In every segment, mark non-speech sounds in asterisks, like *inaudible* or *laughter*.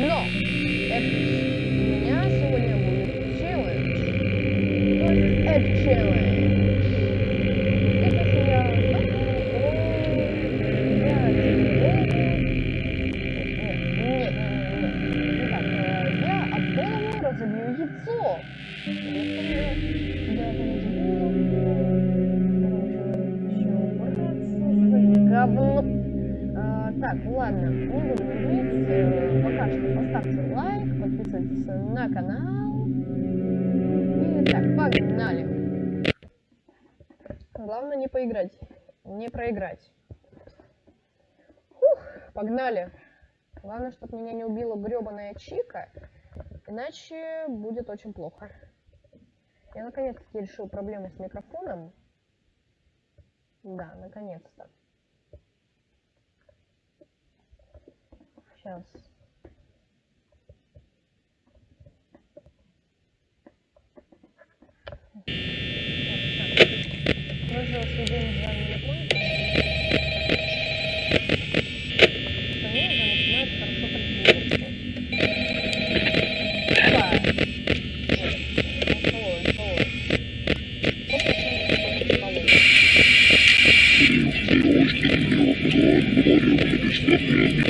No! А, так, ладно, не буду говорить. Э, Пока что поставьте лайк, подписывайтесь на канал. И так, погнали. Главное не поиграть, не проиграть. Фух, погнали. Главное, чтобы меня не убила гребаная Чика, иначе будет очень плохо. Я наконец-таки решил проблему с микрофоном. Да, наконец-то. Сейчас. Сведение с вами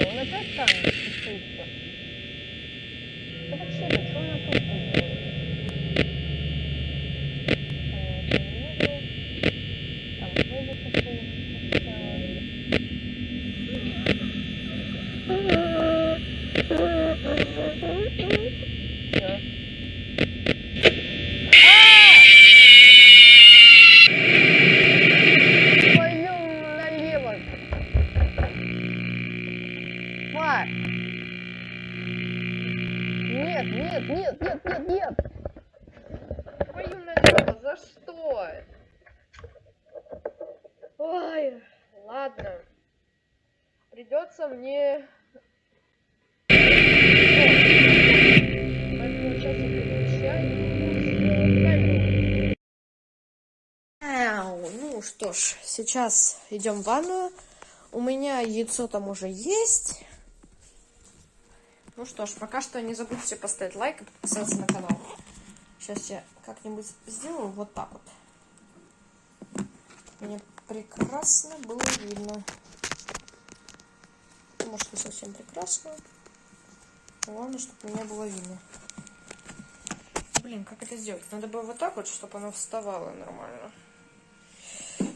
Não é pra desculpa. Ой, ладно. Придется мне... Ну что ж, сейчас идем в ванную. У меня яйцо там уже есть. Ну что ж, пока что не забудьте поставить лайк и подписаться на канал. Сейчас я как-нибудь сделаю вот так вот. Мне прекрасно было видно. Может, не совсем прекрасно. Главное, чтобы меня было видно. Блин, как это сделать? Надо было вот так вот, чтобы оно вставало нормально.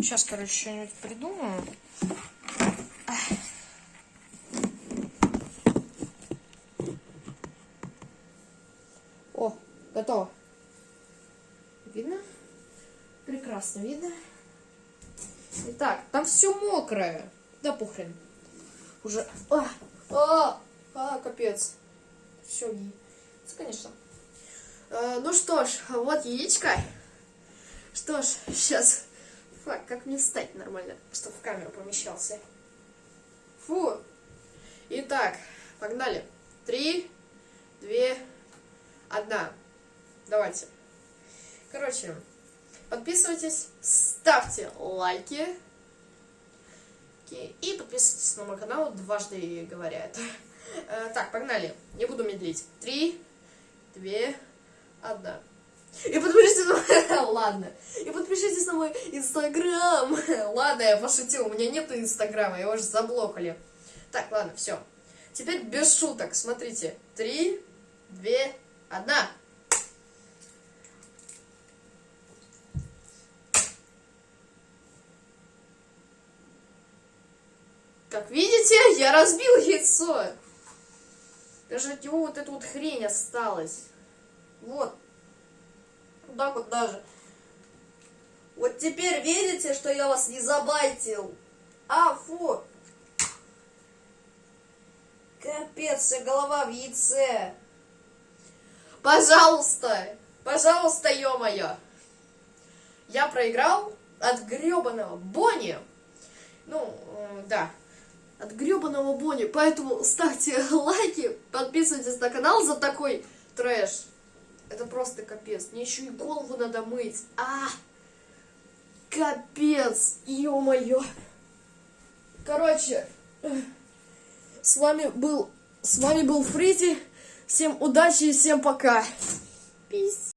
Сейчас, короче, что-нибудь придумаю. О, готово. Видно? Прекрасно видно. Итак, там все мокрое. Да похрен. Уже... А, а, а, капец. Все, конечно. Э, ну что ж, вот яичко. Что ж, сейчас. Фак, как мне встать нормально, чтобы в камеру помещался. Фу. Итак, погнали. Три, две, одна. Давайте. Короче, подписывайтесь, ставьте лайки. И подписывайтесь на мой канал, дважды говоря это. Так, погнали. Не буду медлить. Три, две, одна. И подпишитесь на мой... *laughs* Ладно. И подпишитесь на мой инстаграм. *laughs* Ладно, я пошутил. У меня нет инстаграма, его же заблокали. Так, ладно, все. Теперь без шуток. Смотрите. Три, две, одна. Как видите, я разбил яйцо. Даже от него вот эта вот хрень осталась. Вот. Вот так вот даже. Вот теперь видите, что я вас не забайтил? А, фу. Капец, вся голова в яйце. Пожалуйста, пожалуйста, ё-моё. Я проиграл от гребаного Бонни. Ну, э, да, от гребаного Бонни. Поэтому ставьте *laughs* лайки, подписывайтесь на канал за такой трэш. Это просто капец. Мне еще и голову надо мыть. А, капец, ё-моё. Короче, с вами был, с вами был Фризи. Всем удачи и всем пока. Peace.